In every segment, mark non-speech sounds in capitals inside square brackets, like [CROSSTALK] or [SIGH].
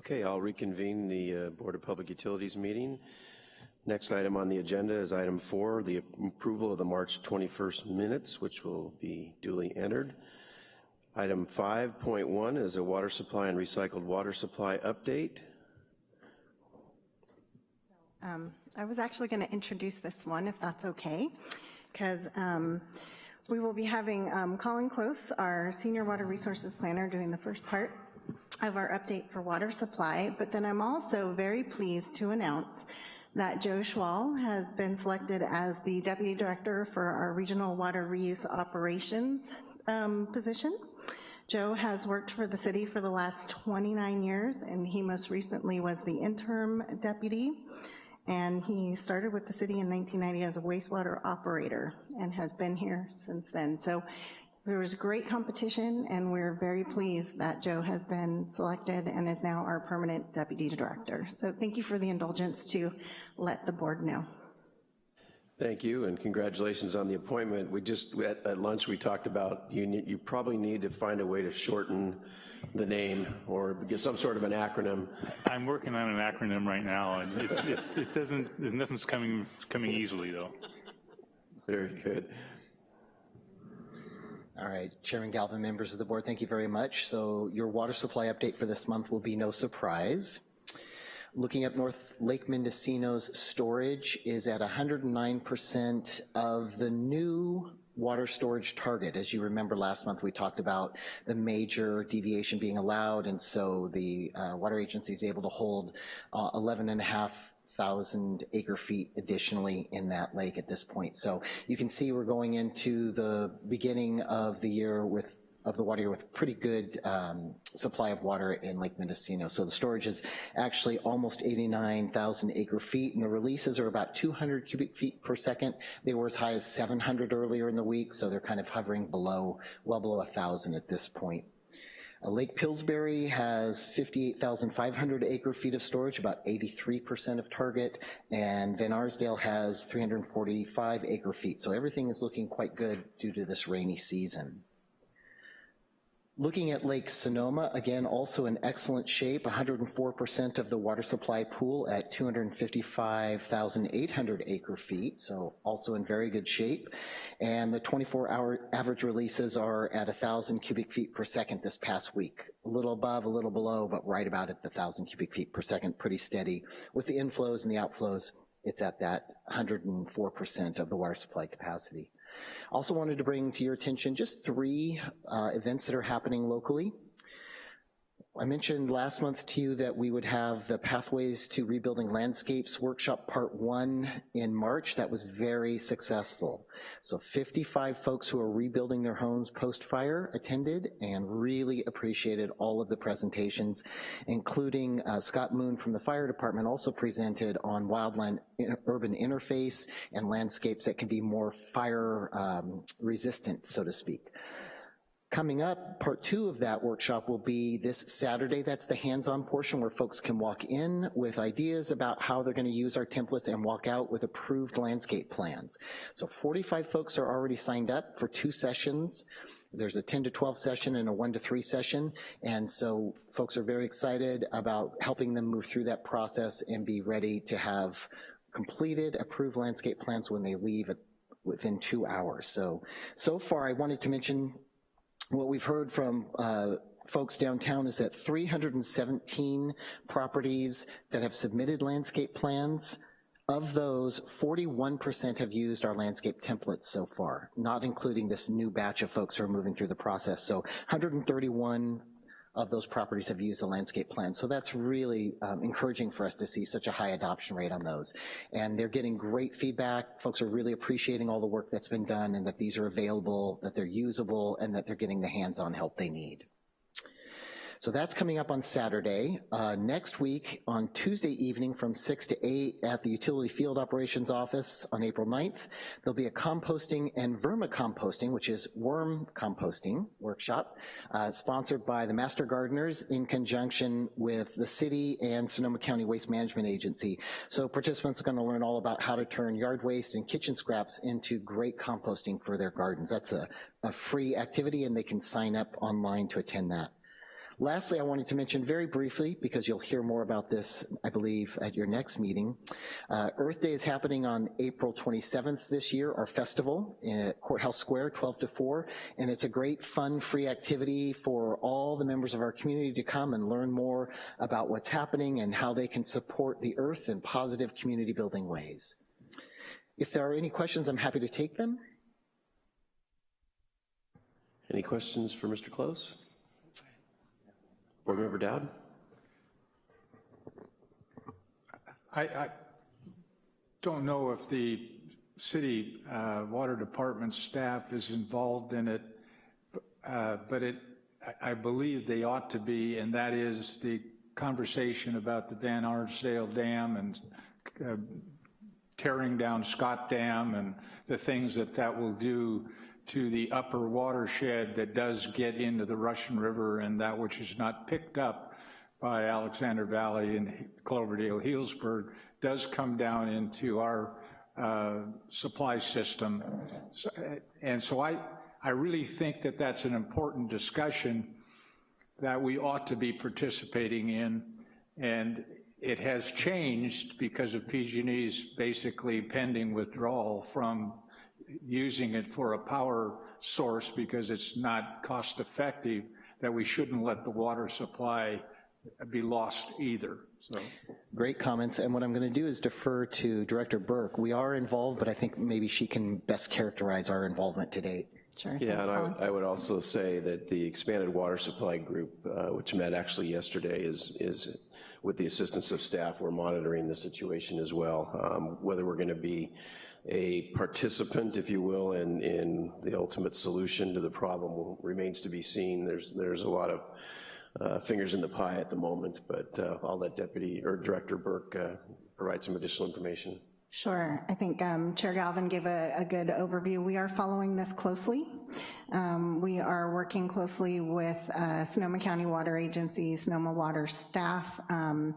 Okay, I'll reconvene the uh, Board of Public Utilities meeting. Next item on the agenda is item four, the approval of the March 21st minutes, which will be duly entered. Item 5.1 is a water supply and recycled water supply update. Um, I was actually going to introduce this one, if that's okay, because um, we will be having um, Colin Close, our Senior Water Resources Planner, doing the first part of our update for water supply, but then I'm also very pleased to announce that Joe Schwal has been selected as the Deputy Director for our Regional Water Reuse Operations um, position. Joe has worked for the city for the last 29 years, and he most recently was the interim deputy, and he started with the city in 1990 as a wastewater operator and has been here since then. So there was great competition, and we're very pleased that Joe has been selected and is now our permanent deputy director. So thank you for the indulgence to let the board know. Thank you, and congratulations on the appointment. We just, at, at lunch, we talked about you, need, you probably need to find a way to shorten the name or get some sort of an acronym. I'm working on an acronym right now, and it's, it's, it doesn't, there's nothing's coming, coming easily, though. Very good. All right, Chairman Galvin, members of the board, thank you very much. So your water supply update for this month will be no surprise. Looking up North Lake Mendocino's storage is at 109% of the new water storage target. As you remember last month, we talked about the major deviation being allowed, and so the uh, water agency is able to hold uh, 11 and a half thousand acre feet additionally in that lake at this point. So you can see we're going into the beginning of the year with of the water with pretty good um, supply of water in Lake Mendocino. So the storage is actually almost 89,000 acre feet and the releases are about 200 cubic feet per second. They were as high as 700 earlier in the week, so they're kind of hovering below, well below 1,000 at this point. Uh, Lake Pillsbury has 58,500 acre feet of storage, about 83% of target, and Van Arsdale has 345 acre feet. So everything is looking quite good due to this rainy season. Looking at Lake Sonoma, again, also in excellent shape, 104% of the water supply pool at 255,800 acre feet, so also in very good shape. And the 24-hour average releases are at 1,000 cubic feet per second this past week. A little above, a little below, but right about at the 1,000 cubic feet per second, pretty steady. With the inflows and the outflows, it's at that 104% of the water supply capacity. I also wanted to bring to your attention just three uh, events that are happening locally. I mentioned last month to you that we would have the Pathways to Rebuilding Landscapes workshop part one in March. That was very successful. So 55 folks who are rebuilding their homes post-fire attended and really appreciated all of the presentations, including uh, Scott Moon from the fire department also presented on wildland urban interface and landscapes that can be more fire um, resistant, so to speak. Coming up, part two of that workshop will be this Saturday. That's the hands-on portion where folks can walk in with ideas about how they're gonna use our templates and walk out with approved landscape plans. So 45 folks are already signed up for two sessions. There's a 10 to 12 session and a one to three session. And so folks are very excited about helping them move through that process and be ready to have completed approved landscape plans when they leave within two hours. So, so far I wanted to mention what we've heard from uh, folks downtown is that 317 properties that have submitted landscape plans, of those, 41% have used our landscape templates so far, not including this new batch of folks who are moving through the process. So 131 of those properties have used the landscape plan. So that's really um, encouraging for us to see such a high adoption rate on those. And they're getting great feedback. Folks are really appreciating all the work that's been done and that these are available, that they're usable, and that they're getting the hands-on help they need. So that's coming up on Saturday. Uh, next week, on Tuesday evening from 6 to 8 at the Utility Field Operations Office on April 9th, there'll be a composting and vermicomposting, which is worm composting workshop, uh, sponsored by the Master Gardeners in conjunction with the city and Sonoma County Waste Management Agency. So participants are gonna learn all about how to turn yard waste and kitchen scraps into great composting for their gardens. That's a, a free activity and they can sign up online to attend that. Lastly, I wanted to mention very briefly, because you'll hear more about this, I believe, at your next meeting, uh, Earth Day is happening on April 27th this year, our festival at Courthouse Square, 12 to 4, and it's a great, fun, free activity for all the members of our community to come and learn more about what's happening and how they can support the Earth in positive community building ways. If there are any questions, I'm happy to take them. Any questions for Mr. Close? Board Member Dowd? I, I don't know if the city uh, water department staff is involved in it, uh, but it, I- believe they ought to be, and that is the conversation about the Van Arsdale Dam and uh, tearing down Scott Dam and the things that that will do to the upper watershed that does get into the Russian River and that which is not picked up by Alexander Valley and Cloverdale, Healdsburg, does come down into our uh, supply system. So- And so I, I really think that that's an important discussion that we ought to be participating in. And it has changed because of PG&E's basically pending withdrawal from using it for a power source because it's not cost effective, that we shouldn't let the water supply be lost either, so. Great comments, and what I'm gonna do is defer to Director Burke. We are involved, but I think maybe she can best characterize our involvement to date. Sure. Yeah, thanks, and I would, I would also say that the expanded water supply group, uh, which met actually yesterday, is, is with the assistance of staff, we're monitoring the situation as well. Um, Whether we're gonna be a participant, if you will, in, in the ultimate solution to the problem remains to be seen. There's, there's a lot of uh, fingers in the pie at the moment, but uh, I'll let Deputy, or Director Burke uh, provide some additional information. Sure. I think um, Chair Galvin gave a, a good overview. We are following this closely. Um, We are working closely with uh, Sonoma County Water Agency, Sonoma Water staff, um,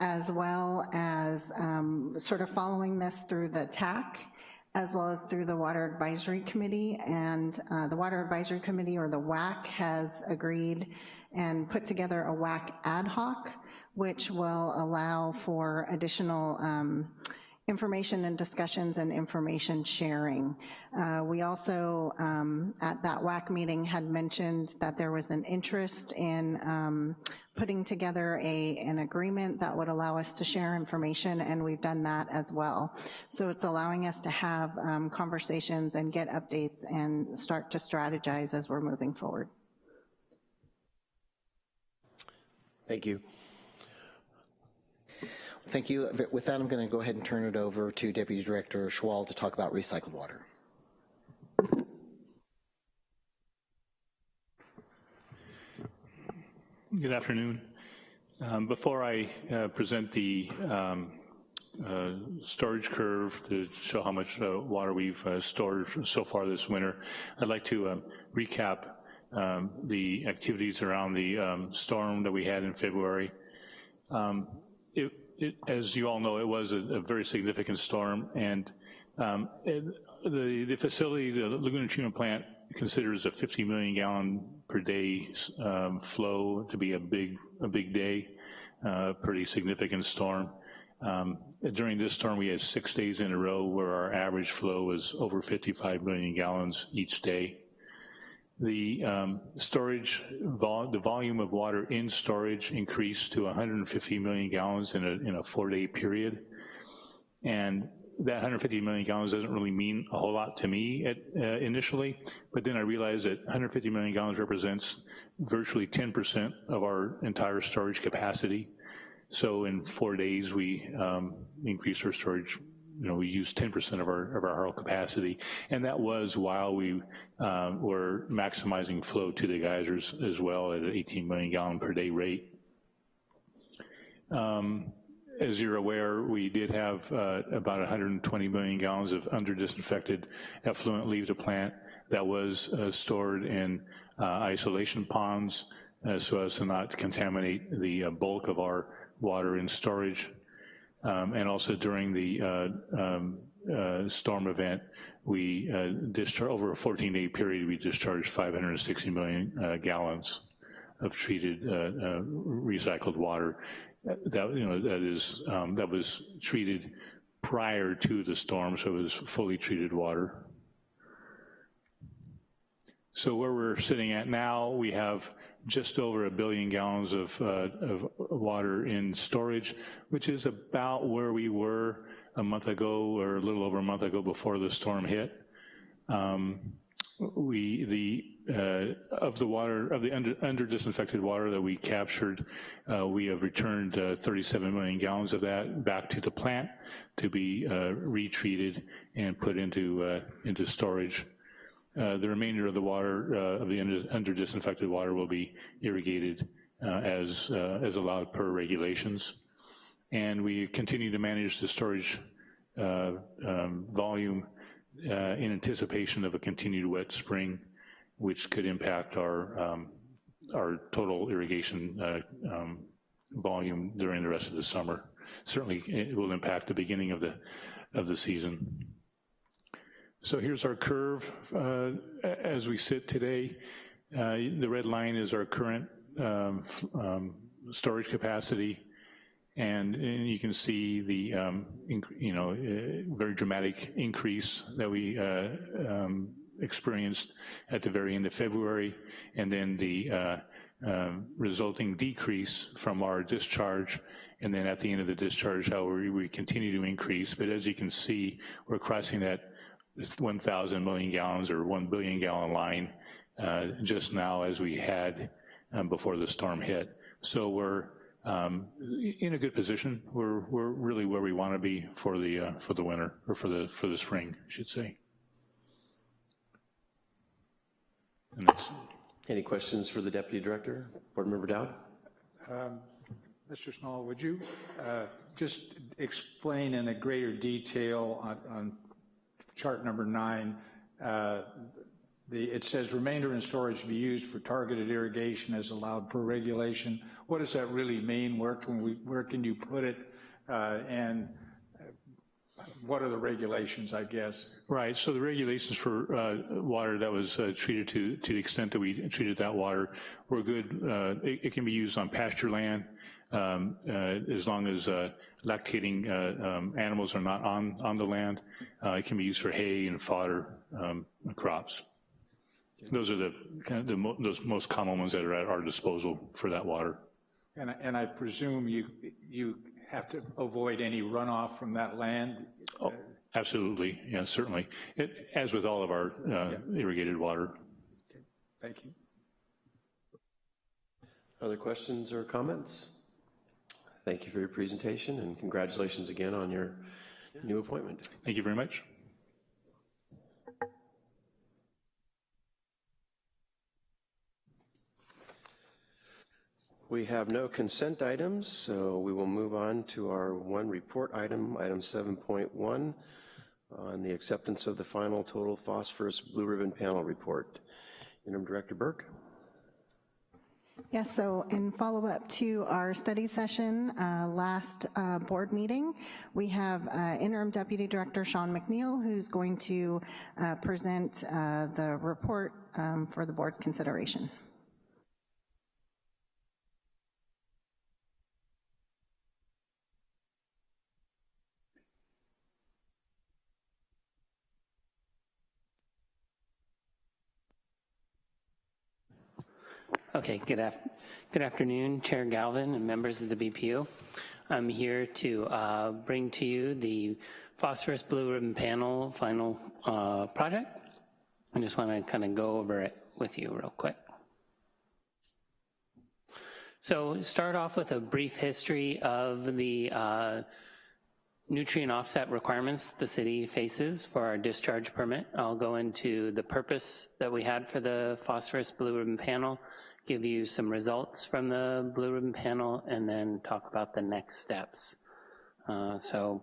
as well as um, sort of following this through the TAC, as well as through the Water Advisory Committee. And uh, the Water Advisory Committee, or the WAC, has agreed and put together a WAC ad hoc, which will allow for additional um, information and discussions and information sharing. Uh, We also, um, at that WAC meeting, had mentioned that there was an interest in um, putting together a, an agreement that would allow us to share information, and we've done that as well. So it's allowing us to have um, conversations and get updates and start to strategize as we're moving forward. Thank you. Thank you. With that, I'm gonna go ahead and turn it over to Deputy Director Schwal to talk about recycled water. Good afternoon. Um, Before I uh, present the um, uh, storage curve to show how much uh, water we've uh, stored so far this winter, I'd like to um, recap um, the activities around the um, storm that we had in February. It, it- as you all know, it was a a very significant storm, and it- the the facility, the Laguna Treatment Plant considers a 50 million gallon per day um, flow to be a big, a big day, uh, pretty significant storm. Um, During this storm, we had six days in a row where our average flow was over 55 million gallons each day. The um, storage, vol the volume of water in storage increased to 150 million gallons in a, in a four-day period. And that 150 million gallons doesn't really mean a whole lot to me at, uh, initially, but then I realized that 150 million gallons represents virtually 10% of our entire storage capacity. So in four days, we um, increased our storage you know, we used 10% of our, of our whole capacity. And that was while we um, were maximizing flow to the geysers as well at an 18 million gallon per day rate. Um, as you're aware, we did have uh, about 120 million gallons of under-disinfected effluent leave the plant that was uh, stored in uh, isolation ponds uh, so as to not contaminate the uh, bulk of our water in storage. Um, and also during the um, uh, storm event, we uh, discharged, over a 14-day period, we discharged 560 million uh, gallons of treated, recycled water. That, you know, that is, um, that was treated prior to the storm, so it was fully treated water. So where we're sitting at now, we have just over a billion gallons of, uh, of water in storage, which is about where we were a month ago or a little over a month ago before the storm hit. Um, we, the, uh, of the water, of the under, under disinfected water that we captured, uh, we have returned uh, 37 million gallons of that back to the plant to be uh, retreated and put into, uh, into storage. Uh, the remainder of the water, of the under, under disinfected water will be irrigated as, as allowed per regulations. And we continue to manage the storage um, volume uh, in anticipation of a continued wet spring, which could impact our, um, our total irrigation uh, um, volume during the rest of the summer. Certainly, it will impact the beginning of the, of the season. So here's our curve uh, as we sit today. Uh, the red line is our current um, um, storage capacity, and, and, you can see the um, you know uh, very dramatic increase that we uh, um, experienced at the very end of February, and then the uh, um, resulting decrease from our discharge, and then at the end of the discharge, how we, we continue to increase. But as you can see, we're crossing that 1,000 million gallons or 1 billion gallon line uh, just now as we had um, before the storm hit. So we're um, in a good position. We're, we're really where we want to be for the, uh, for the winter, or for the, for the spring, I should say. And that's, Any questions for the Deputy Director? Board Member Dowd? Mr. Small, would you uh, just explain in a greater detail on, on chart number nine, uh, the, it says remainder in storage to be used for targeted irrigation as allowed per regulation. What does that really mean? Where can we, where can you put it? Uh, and what are the regulations, I guess? Right, so the regulations for uh, water that was uh, treated to, to the extent that we treated that water were good. Uh, it, it, can be used on pasture land um, uh, as long as uh, lactating um, animals are not on, on the land. it can be used for hay and fodder um, crops. Those are the, kind of the mo those most common ones that are at our disposal for that water. And, and I presume you, you have to avoid any runoff from that land? Oh, absolutely, yeah, certainly. It, as with all of our uh, yeah. irrigated water. Okay. Thank you. Other questions or comments? Thank you for your presentation and congratulations again on your new appointment. Thank you very much. We have no consent items, so we will move on to our one report item, item 7.1, on the acceptance of the final total phosphorus blue ribbon panel report. Interim Director Burke. Yes, so in follow-up to our study session uh, last uh, board meeting, we have uh, Interim Deputy Director Sean McNeil, who's going to uh, present uh, the report um, for the board's consideration. Okay, good, af good afternoon, Chair Galvin and members of the BPU. I'm here to uh, bring to you the Phosphorus Blue Ribbon Panel final uh, project. I just want to kind of go over it with you real quick. So start off with a brief history of the uh, nutrient offset requirements the city faces for our discharge permit. I'll go into the purpose that we had for the phosphorus blue ribbon panel give you some results from the Blue Ribbon panel, and then talk about the next steps. Uh, so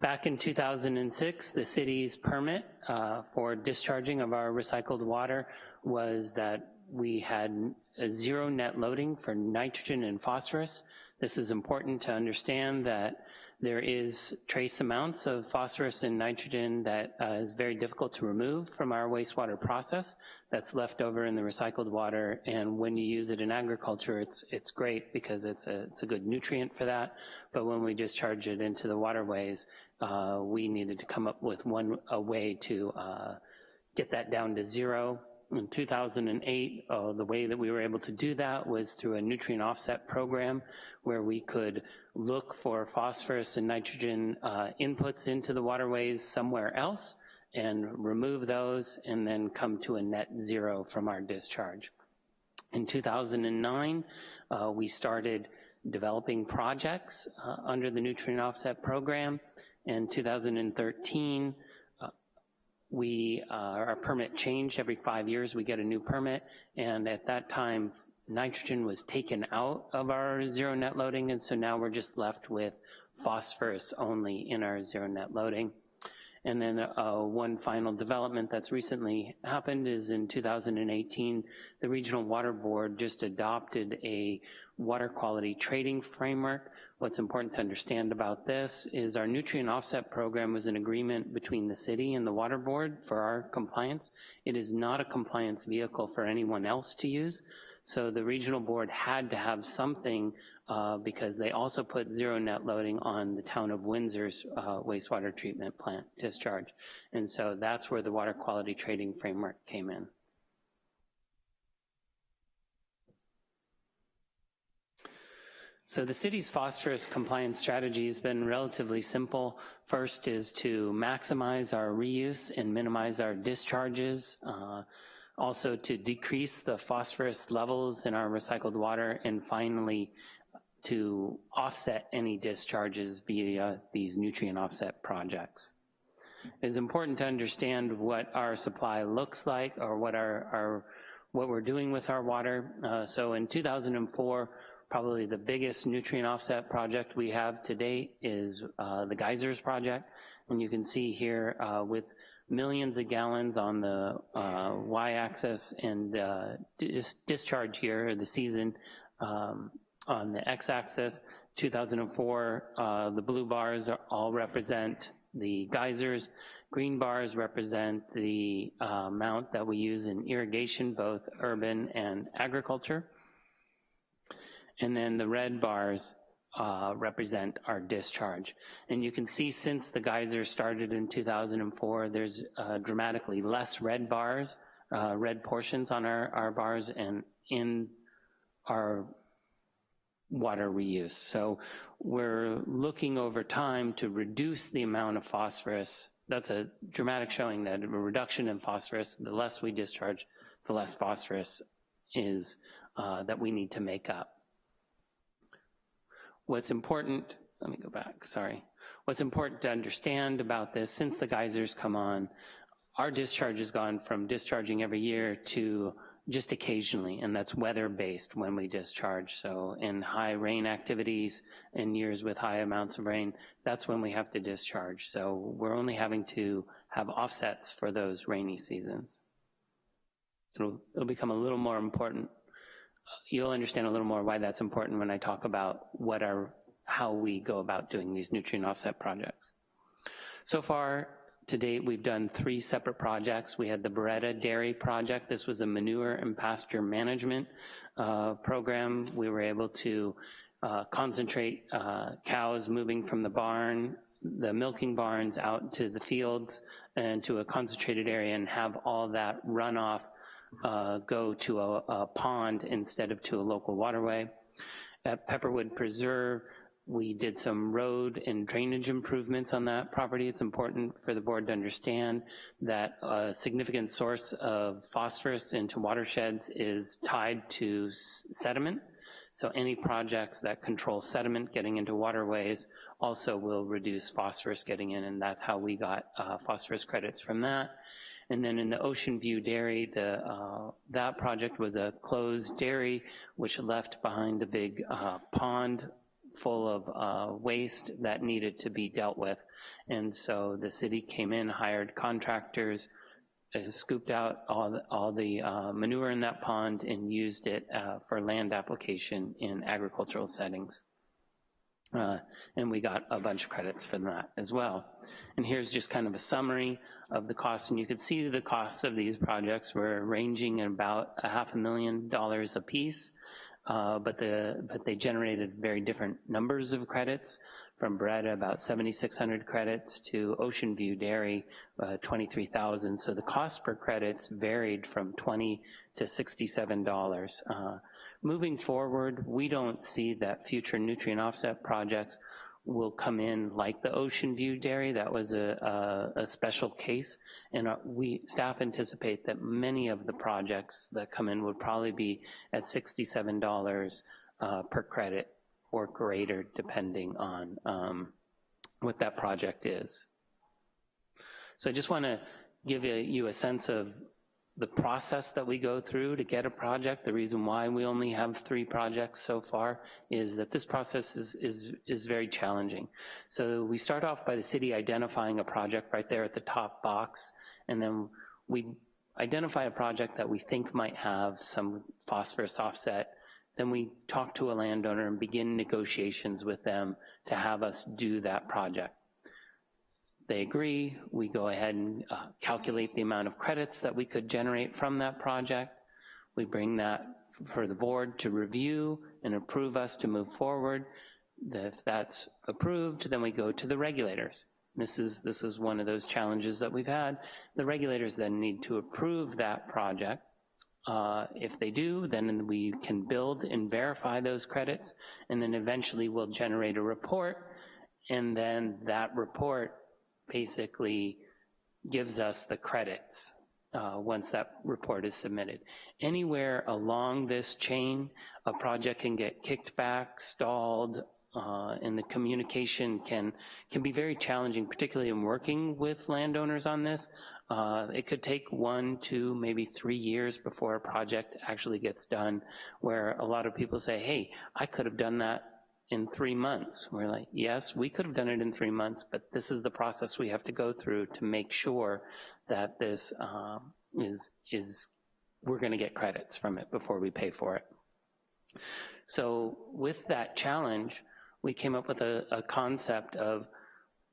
back in 2006, the city's permit uh, for discharging of our recycled water was that we had a zero net loading for nitrogen and phosphorus. This is important to understand that there is trace amounts of phosphorus and nitrogen that uh, is very difficult to remove from our wastewater process that's left over in the recycled water. And when you use it in agriculture, it's, it's great because it's a, it's a good nutrient for that. But when we discharge it into the waterways, uh, we needed to come up with one, a way to uh, get that down to zero in 2008, uh, the way that we were able to do that was through a nutrient offset program where we could look for phosphorus and nitrogen uh, inputs into the waterways somewhere else and remove those and then come to a net zero from our discharge. In 2009, uh, we started developing projects uh, under the nutrient offset program. In 2013, we, uh, our permit changed every five years, we get a new permit, and at that time, nitrogen was taken out of our zero net loading, and so now we're just left with phosphorus only in our zero net loading. And then uh, one final development that's recently happened is in 2018, the Regional Water Board just adopted a water quality trading framework. What's important to understand about this is our nutrient offset program was an agreement between the city and the water board for our compliance. It is not a compliance vehicle for anyone else to use. So the regional board had to have something uh, because they also put zero net loading on the town of Windsor's uh, wastewater treatment plant discharge. And so that's where the water quality trading framework came in. So the city's phosphorus compliance strategy has been relatively simple. First is to maximize our reuse and minimize our discharges. Uh, also to decrease the phosphorus levels in our recycled water, and finally to offset any discharges via these nutrient offset projects. It's important to understand what our supply looks like or what our, our what we're doing with our water. Uh, so in 2004, probably the biggest nutrient offset project we have to date is uh, the geysers project. And you can see here uh, with millions of gallons on the uh, y-axis and uh, dis discharge here, the season um, on the x-axis. 2004, uh, the blue bars all represent the geysers. Green bars represent the uh, amount that we use in irrigation, both urban and agriculture. And then the red bars uh, represent our discharge. And you can see since the geyser started in 2004, there's uh, dramatically less red bars, uh, red portions on our, our bars and in our water reuse. So we're looking over time to reduce the amount of phosphorus. That's a dramatic showing that a reduction in phosphorus, the less we discharge, the less phosphorus is uh, that we need to make up. What's important, let me go back, sorry. What's important to understand about this, since the geysers come on, our discharge has gone from discharging every year to just occasionally, and that's weather-based when we discharge. So in high rain activities, in years with high amounts of rain, that's when we have to discharge. So we're only having to have offsets for those rainy seasons. It'll, it'll become a little more important you'll understand a little more why that's important when I talk about what are, how we go about doing these nutrient offset projects. So far, to date, we've done three separate projects. We had the Beretta Dairy Project. This was a manure and pasture management uh, program. We were able to uh, concentrate uh, cows moving from the barn, the milking barns out to the fields and to a concentrated area and have all that runoff uh, go to a, a pond instead of to a local waterway. At Pepperwood Preserve, we did some road and drainage improvements on that property. It's important for the board to understand that a significant source of phosphorus into watersheds is tied to sediment. So any projects that control sediment getting into waterways also will reduce phosphorus getting in, and that's how we got uh, phosphorus credits from that. And then in the Ocean View Dairy, the, uh, that project was a closed dairy, which left behind a big uh, pond full of uh, waste that needed to be dealt with. And so the city came in, hired contractors, uh, scooped out all the, all the uh, manure in that pond and used it uh, for land application in agricultural settings. Uh, and we got a bunch of credits for that as well. And here's just kind of a summary of the costs, and you can see the costs of these projects were ranging at about a half a million dollars a piece, uh, but, the, but they generated very different numbers of credits, from Beretta about 7,600 credits to Ocean View Dairy, uh, 23,000. So the cost per credits varied from 20 to $67. Moving forward, we don't see that future nutrient offset projects will come in like the Ocean View Dairy. That was a, a, a special case. And uh, we, staff anticipate that many of the projects that come in would probably be at $67 uh, per credit or greater, depending on um, what that project is. So I just want to give you a sense of the process that we go through to get a project. The reason why we only have three projects so far is that this process is, is, is very challenging. So we start off by the city identifying a project right there at the top box, and then we identify a project that we think might have some phosphorus offset then we talk to a landowner and begin negotiations with them to have us do that project. They agree, we go ahead and uh, calculate the amount of credits that we could generate from that project. We bring that for the board to review and approve us to move forward. If that's approved, then we go to the regulators. This is, this is one of those challenges that we've had. The regulators then need to approve that project uh, if they do, then we can build and verify those credits, and then eventually we'll generate a report, and then that report basically gives us the credits uh, once that report is submitted. Anywhere along this chain, a project can get kicked back, stalled, uh, and the communication can, can be very challenging, particularly in working with landowners on this. Uh, it could take one, two, maybe three years before a project actually gets done, where a lot of people say, hey, I could have done that in three months. We're like, yes, we could have done it in three months, but this is the process we have to go through to make sure that this um, is, is we're gonna get credits from it before we pay for it. So with that challenge, we came up with a, a concept of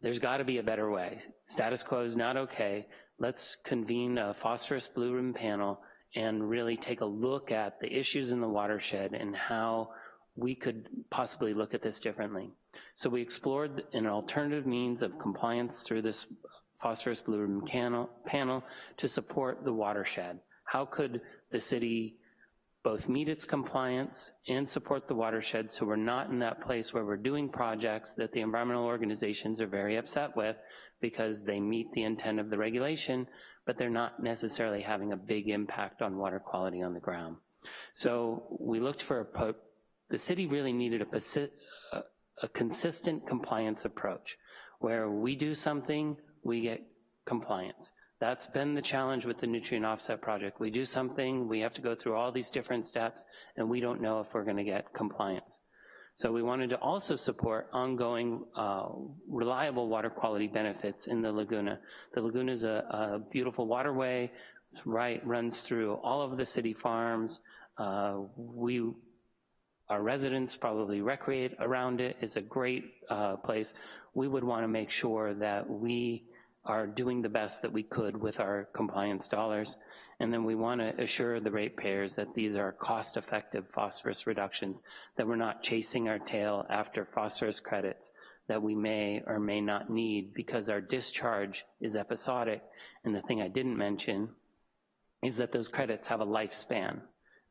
there's gotta be a better way. Status quo is not okay. Let's convene a phosphorus blue ribbon panel and really take a look at the issues in the watershed and how we could possibly look at this differently. So we explored an alternative means of compliance through this phosphorus blue ribbon panel, panel to support the watershed. How could the city both meet its compliance and support the watershed so we're not in that place where we're doing projects that the environmental organizations are very upset with because they meet the intent of the regulation, but they're not necessarily having a big impact on water quality on the ground. So we looked for a, the city really needed a, a, consistent compliance approach where we do something, we get compliance. That's been the challenge with the nutrient offset project. We do something, we have to go through all these different steps, and we don't know if we're gonna get compliance. So we wanted to also support ongoing uh, reliable water quality benefits in the Laguna. The Laguna is a, a beautiful waterway, right, runs through all of the city farms. Uh, we, our residents probably recreate around it. It's a great uh, place. We would wanna make sure that we are doing the best that we could with our compliance dollars. And then we want to assure the ratepayers that these are cost-effective phosphorus reductions, that we're not chasing our tail after phosphorus credits that we may or may not need because our discharge is episodic. And the thing I didn't mention is that those credits have a lifespan.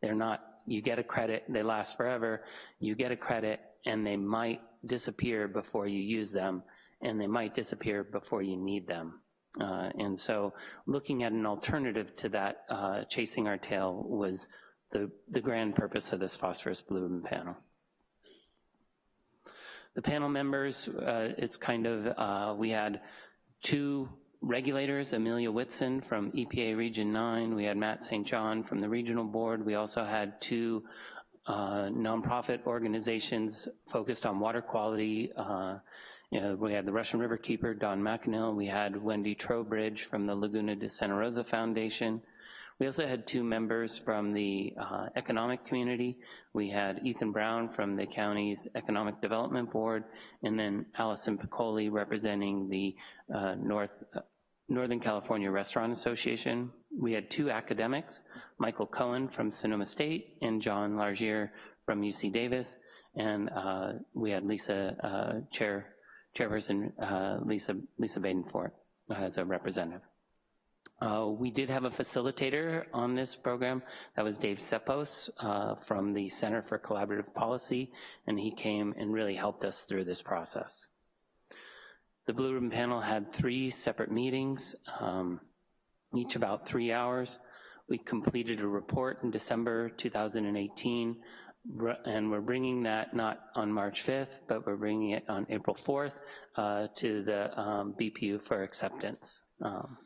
They're not, you get a credit, they last forever, you get a credit, and they might disappear before you use them and they might disappear before you need them. Uh, and so looking at an alternative to that, uh, chasing our tail was the, the grand purpose of this phosphorus ribbon panel. The panel members, uh, it's kind of, uh, we had two regulators, Amelia Whitson from EPA Region 9, we had Matt St. John from the regional board, we also had two uh, nonprofit organizations focused on water quality. Uh, you know, we had the Russian River Keeper, Don McEnhill. We had Wendy Trowbridge from the Laguna de Santa Rosa Foundation. We also had two members from the uh, economic community. We had Ethan Brown from the county's Economic Development Board, and then Allison Piccoli representing the uh, North uh, Northern California Restaurant Association. We had two academics, Michael Cohen from Sonoma State and John Largier from UC Davis, and uh, we had Lisa, uh, Chair, Chairperson uh, Lisa, Lisa Badenfort as a representative. Uh, we did have a facilitator on this program. That was Dave Ceppos uh, from the Center for Collaborative Policy, and he came and really helped us through this process. The Blue Ribbon Panel had three separate meetings, um, each about three hours. We completed a report in December 2018, and we're bringing that not on March 5th, but we're bringing it on April 4th uh, to the um, BPU for acceptance. Um,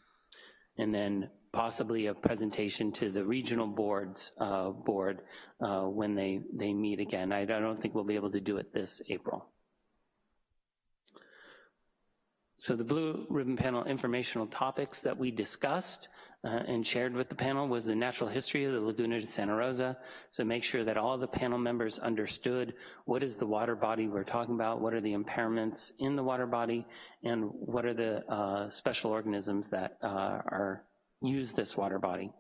and then possibly a presentation to the regional boards uh, board uh, when they, they meet again. I don't think we'll be able to do it this April. So the Blue Ribbon Panel informational topics that we discussed uh, and shared with the panel was the natural history of the Laguna de Santa Rosa. So make sure that all the panel members understood what is the water body we're talking about, what are the impairments in the water body, and what are the uh, special organisms that uh, are use this water body.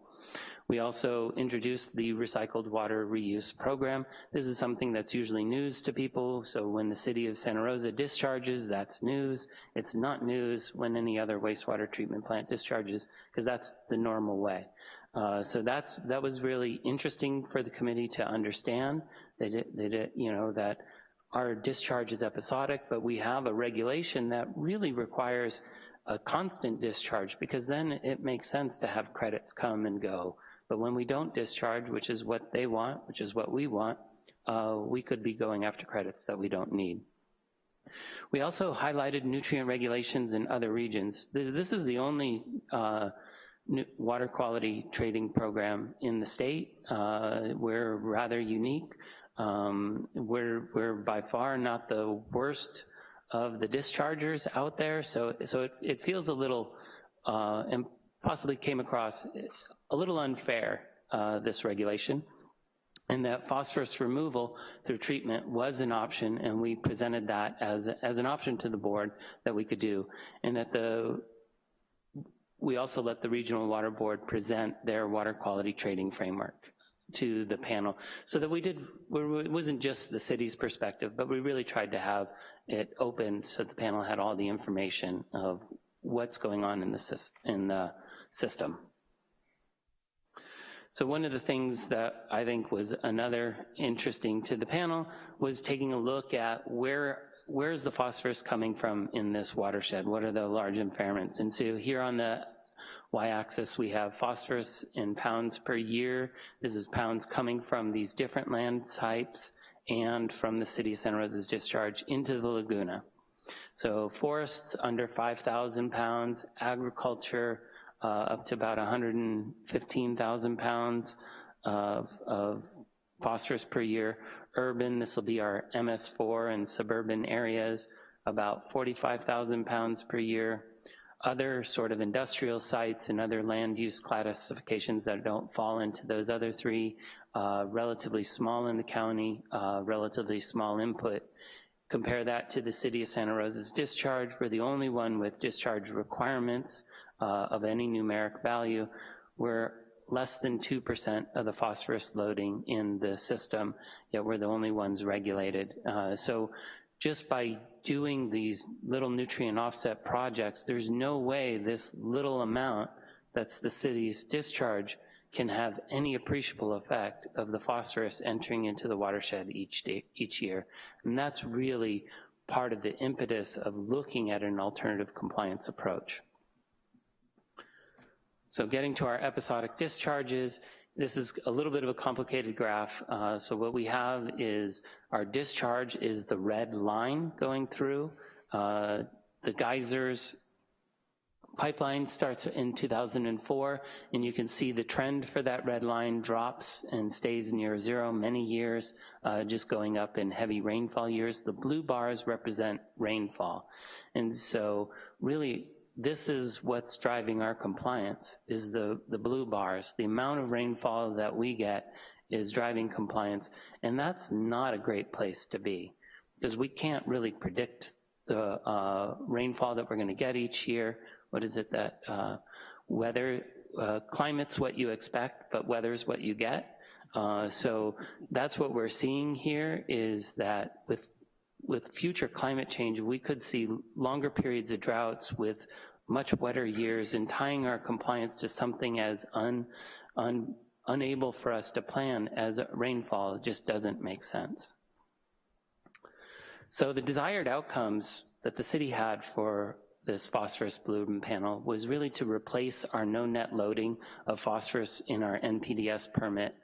We also introduced the recycled water reuse program. This is something that's usually news to people, so when the city of Santa Rosa discharges, that's news. It's not news when any other wastewater treatment plant discharges, because that's the normal way. Uh, so that's that was really interesting for the committee to understand you know, that our discharge is episodic, but we have a regulation that really requires a constant discharge because then it makes sense to have credits come and go. But when we don't discharge, which is what they want, which is what we want, uh, we could be going after credits that we don't need. We also highlighted nutrient regulations in other regions. This is the only uh, water quality trading program in the state. Uh, we're rather unique. Um, we're, we're by far not the worst of the dischargers out there, so, so it, it feels a little, uh, and possibly came across a little unfair, uh, this regulation, and that phosphorus removal through treatment was an option, and we presented that as, as an option to the board that we could do, and that the, we also let the Regional Water Board present their water quality trading framework to the panel so that we did, it wasn't just the city's perspective, but we really tried to have it open so the panel had all the information of what's going on in the, in the system. So one of the things that I think was another interesting to the panel was taking a look at where where is the phosphorus coming from in this watershed? What are the large impairments? And so here on the y-axis we have phosphorus in pounds per year. This is pounds coming from these different land types and from the city of Santa Rosa's discharge into the Laguna. So forests under 5,000 pounds, agriculture up to about 115,000 pounds of, of phosphorus per year. Urban, this will be our MS4 and suburban areas, about 45,000 pounds per year. Other sort of industrial sites and other land use classifications that don't fall into those other three, uh, relatively small in the county, uh, relatively small input. Compare that to the city of Santa Rosa's discharge. We're the only one with discharge requirements uh, of any numeric value, we're less than 2% of the phosphorus loading in the system, yet we're the only ones regulated. Uh, so just by doing these little nutrient offset projects, there's no way this little amount that's the city's discharge can have any appreciable effect of the phosphorus entering into the watershed each, day, each year. And that's really part of the impetus of looking at an alternative compliance approach. So getting to our episodic discharges, this is a little bit of a complicated graph. Uh, so what we have is our discharge is the red line going through. Uh, the geysers pipeline starts in 2004, and you can see the trend for that red line drops and stays near zero many years, uh, just going up in heavy rainfall years. The blue bars represent rainfall. And so really, this is what's driving our compliance, is the, the blue bars. The amount of rainfall that we get is driving compliance, and that's not a great place to be, because we can't really predict the uh, rainfall that we're gonna get each year. What is it that, uh, weather, uh, climate's what you expect, but weather's what you get. Uh, so that's what we're seeing here, is that with with future climate change, we could see longer periods of droughts with much wetter years and tying our compliance to something as un, un, unable for us to plan as rainfall just doesn't make sense. So the desired outcomes that the city had for this phosphorus blue panel was really to replace our no net loading of phosphorus in our NPDES permit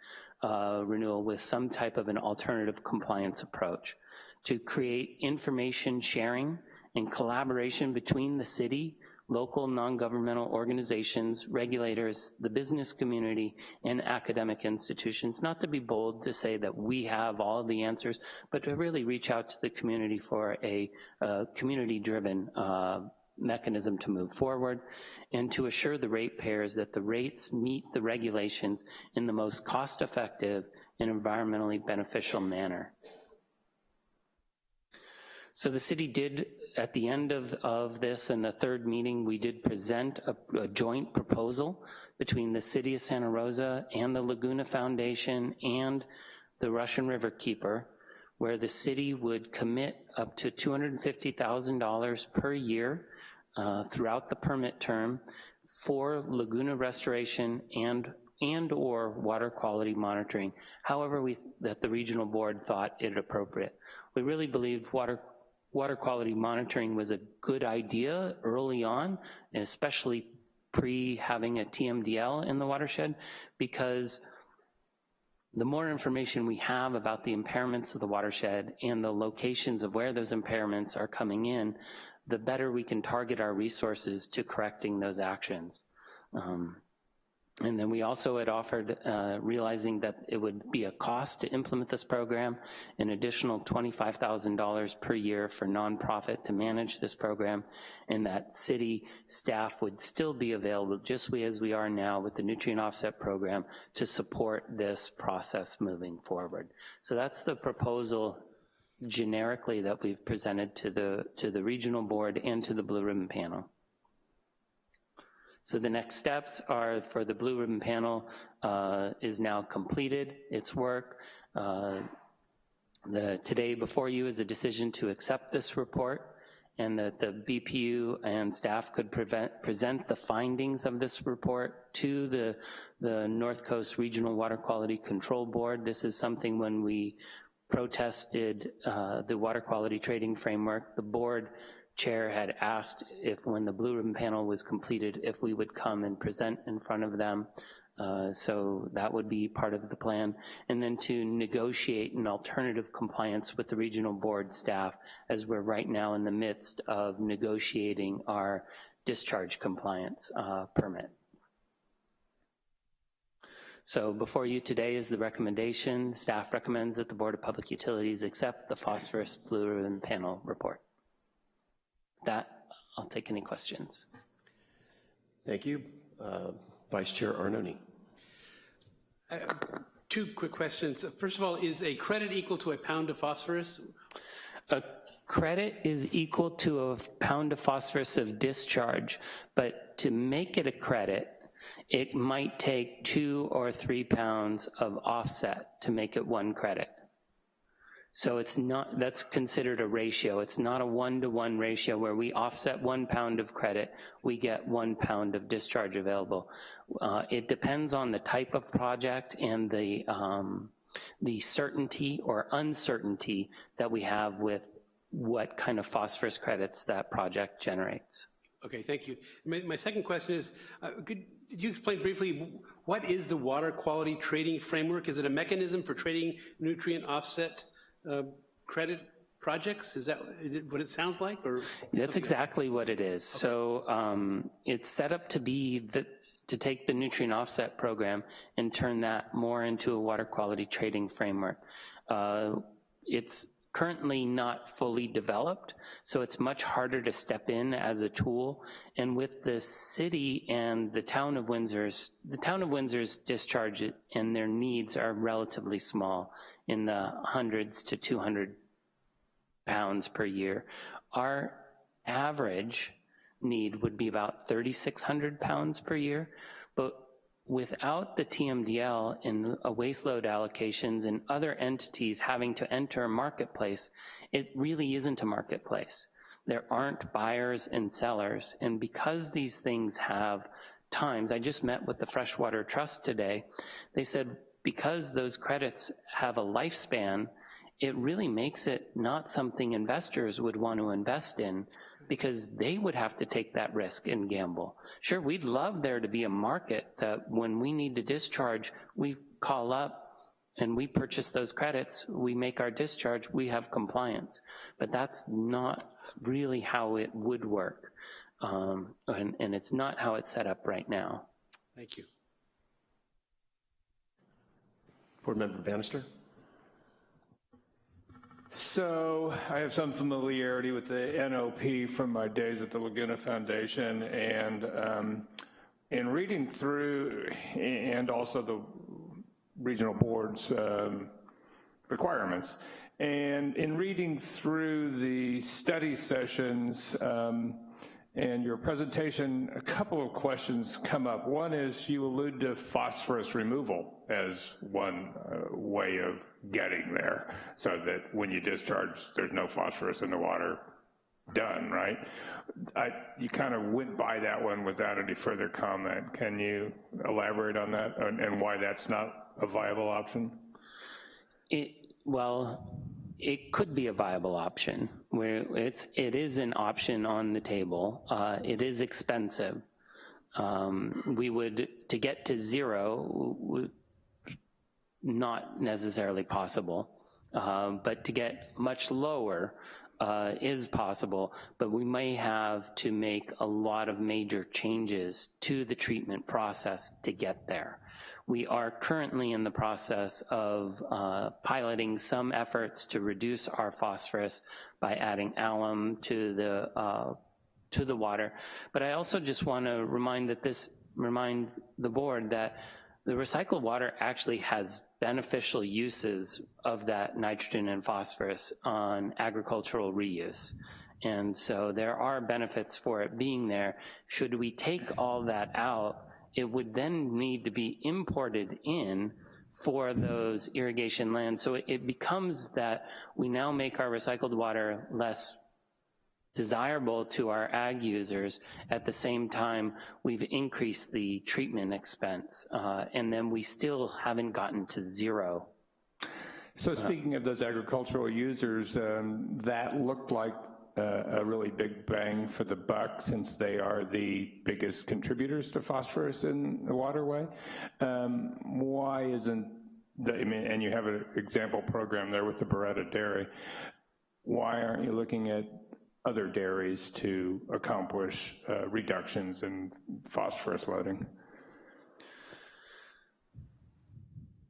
uh, renewal with some type of an alternative compliance approach to create information sharing and collaboration between the city, local non-governmental organizations, regulators, the business community, and academic institutions. Not to be bold to say that we have all the answers, but to really reach out to the community for a, a community-driven uh, mechanism to move forward and to assure the ratepayers that the rates meet the regulations in the most cost-effective and environmentally beneficial manner. So the city did, at the end of, of this and the third meeting, we did present a, a, joint proposal between the city of Santa Rosa and the Laguna Foundation and the Russian River Keeper, where the city would commit up to $250,000 per year uh, throughout the permit term for Laguna restoration and and or water quality monitoring, however we, that the regional board thought it appropriate. We really believed water water quality monitoring was a good idea early on, especially pre having a TMDL in the watershed, because the more information we have about the impairments of the watershed and the locations of where those impairments are coming in, the better we can target our resources to correcting those actions. Um, and then we also had offered, uh, realizing that it would be a cost to implement this program, an additional $25,000 per year for nonprofit to manage this program, and that city staff would still be available, just as we are now with the nutrient offset program, to support this process moving forward. So that's the proposal generically that we've presented to the, to the regional board and to the Blue Ribbon panel. So the next steps are for the Blue Ribbon Panel uh, is now completed, its work. Uh, the, today before you is a decision to accept this report and that the BPU and staff could prevent, present the findings of this report to the, the North Coast Regional Water Quality Control Board. This is something when we protested uh, the water quality trading framework, the board chair had asked if when the blue ribbon panel was completed, if we would come and present in front of them. Uh, so that would be part of the plan. And then to negotiate an alternative compliance with the regional board staff as we're right now in the midst of negotiating our discharge compliance uh, permit. So before you today is the recommendation. Staff recommends that the Board of Public Utilities accept the phosphorus blue ribbon panel report that, I'll take any questions. Thank you. Uh, Vice Chair Arnone. Uh, two quick questions. First of all, is a credit equal to a pound of phosphorus? A credit is equal to a pound of phosphorus of discharge, but to make it a credit, it might take two or three pounds of offset to make it one credit. So it's not, that's considered a ratio. It's not a one-to-one -one ratio where we offset one pound of credit, we get one pound of discharge available. Uh, it depends on the type of project and the, um, the certainty or uncertainty that we have with what kind of phosphorus credits that project generates. Okay, thank you. My, my second question is, uh, could you explain briefly what is the water quality trading framework? Is it a mechanism for trading nutrient offset uh, credit projects? Is that is it what it sounds like, or? That's exactly what it is. So um, it's set up to be the, to take the nutrient offset program and turn that more into a water quality trading framework. Uh, It's currently not fully developed, so it's much harder to step in as a tool. And with the city and the town of Windsor's, the town of Windsor's discharge and their needs are relatively small in the hundreds to 200 pounds per year. Our average need would be about 3,600 pounds per year, but without the TMDL and a waste load allocations and other entities having to enter a marketplace, it really isn't a marketplace. There aren't buyers and sellers, and because these things have times, I just met with the Freshwater Trust today, they said because those credits have a lifespan, it really makes it not something investors would want to invest in because they would have to take that risk and gamble. Sure, we'd love there to be a market that when we need to discharge, we call up and we purchase those credits, we make our discharge, we have compliance. But that's not really how it would work. Um, and, and it's not how it's set up right now. Thank you. Board Member Bannister? So I have some familiarity with the NOP from my days at the Laguna Foundation, and um, in reading through, and also the regional board's um, requirements, and in reading through the study sessions um, and your presentation, a couple of questions come up. One is you allude to phosphorus removal as one uh, way of getting there, so that when you discharge, there's no phosphorus in the water, done, right? I, you kind of went by that one without any further comment. Can you elaborate on that and, and why that's not a viable option? It, well, it could be a viable option, where it's, it is an option on the table. Uh, it is expensive. Um, we would, to get to zero, not necessarily possible, uh, but to get much lower uh, is possible, but we may have to make a lot of major changes to the treatment process to get there. We are currently in the process of uh, piloting some efforts to reduce our phosphorus by adding alum to the uh, to the water. But I also just want to remind that this remind the board that the recycled water actually has beneficial uses of that nitrogen and phosphorus on agricultural reuse. And so there are benefits for it being there. Should we take all that out, it would then need to be imported in for those irrigation lands. So it, becomes that we now make our recycled water less desirable to our ag users. At the same time, we've increased the treatment expense, uh, and then we still haven't gotten to zero. So speaking of those agricultural users, um, that looked like uh, a really big bang for the buck since they are the biggest contributors to phosphorus in the waterway. Um, why isn't, the, I mean, and you have an example program there with the Beretta Dairy. Why aren't you looking at other dairies to accomplish uh, reductions in phosphorus loading?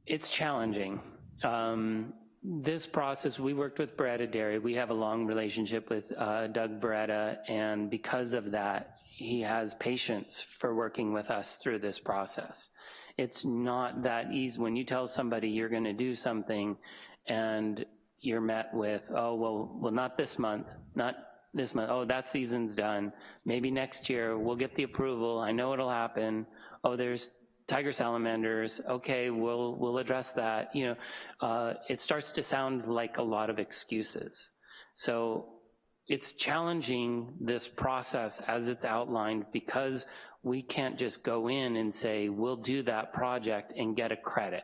It's challenging. Um, this process, we worked with Beretta Dairy. We have a long relationship with uh, Doug Beretta, and because of that, he has patience for working with us through this process. It's not that easy. When you tell somebody you're gonna do something and you're met with, oh, well, well, not this month, not this month, oh, that season's done. Maybe next year we'll get the approval, I know it'll happen. Oh, there's tiger salamanders, okay, we'll, we'll address that. You know, uh, it starts to sound like a lot of excuses. So it's challenging this process as it's outlined because we can't just go in and say, we'll do that project and get a credit.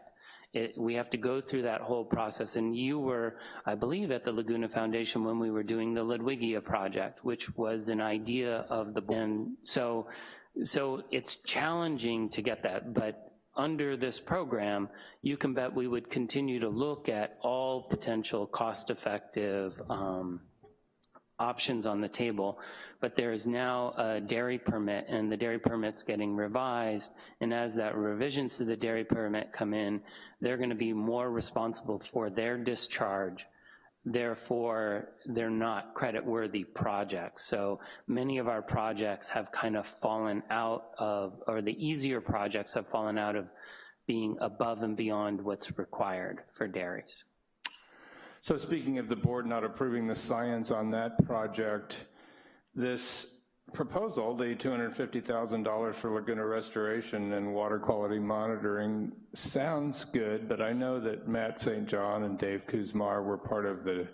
It, we have to go through that whole process. And you were, I believe, at the Laguna Foundation when we were doing the Ludwigia project, which was an idea of the, and so, so it's challenging to get that, but under this program, you can bet we would continue to look at all potential cost-effective um, options on the table, but there is now a dairy permit, and the dairy permit's getting revised, and as that revisions to the dairy permit come in, they're gonna be more responsible for their discharge therefore they're not credit-worthy projects. So many of our projects have kind of fallen out of, or the easier projects have fallen out of being above and beyond what's required for dairies. So speaking of the board not approving the science on that project, this proposal, the $250,000 for Laguna restoration and water quality monitoring sounds good, but I know that Matt St. John and Dave Kuszmar were part of the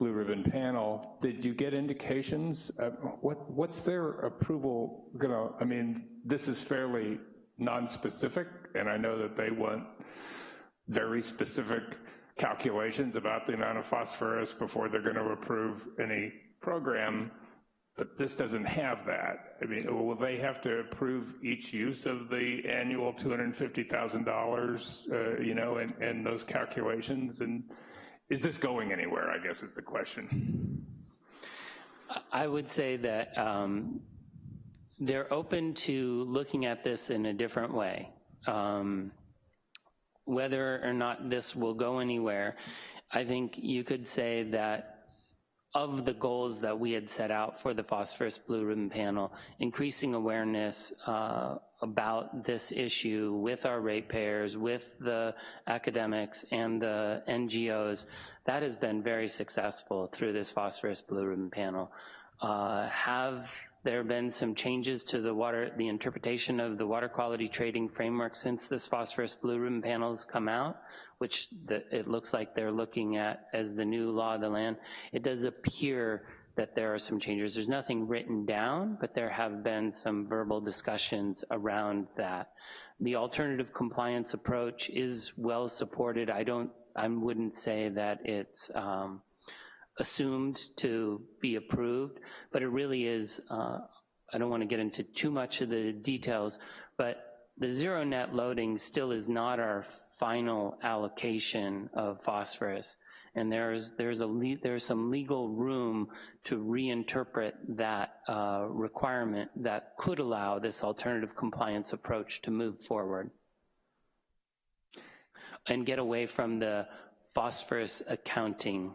Blue Ribbon panel. Did you get indications? What, what's their approval gonna, I mean, this is fairly non-specific, and I know that they want very specific calculations about the amount of phosphorus before they're gonna approve any program. But this doesn't have that. I mean, will they have to approve each use of the annual $250,000, uh, you know, and, and those calculations? And is this going anywhere, I guess is the question. I would say that um, they're open to looking at this in a different way. Um, whether or not this will go anywhere, I think you could say that of the goals that we had set out for the phosphorus blue ribbon panel, increasing awareness uh, about this issue with our ratepayers, with the academics and the NGOs, that has been very successful through this phosphorus blue ribbon panel. Uh, have there have been some changes to the water, the interpretation of the water quality trading framework since this phosphorus blue ribbon panels come out, which the, it looks like they're looking at as the new law of the land. It does appear that there are some changes. There's nothing written down, but there have been some verbal discussions around that. The alternative compliance approach is well supported. I don't, I wouldn't say that it's, um, assumed to be approved, but it really is, uh, I don't want to get into too much of the details, but the zero net loading still is not our final allocation of phosphorus. And there's, there's, a there's some legal room to reinterpret that uh, requirement that could allow this alternative compliance approach to move forward and get away from the phosphorus accounting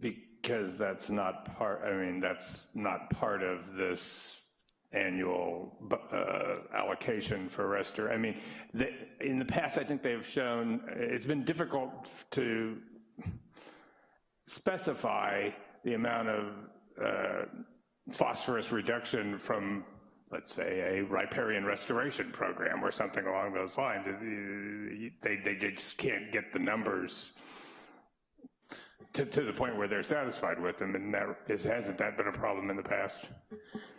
because that's not part, I mean, that's not part of this annual uh, allocation for Restor. I mean, the, in the past, I think they've shown, it's been difficult to specify the amount of uh, phosphorus reduction from, let's say, a riparian restoration program or something along those lines. They, they just can't get the numbers to, to the point where they're satisfied with them, and that is, hasn't that been a problem in the past?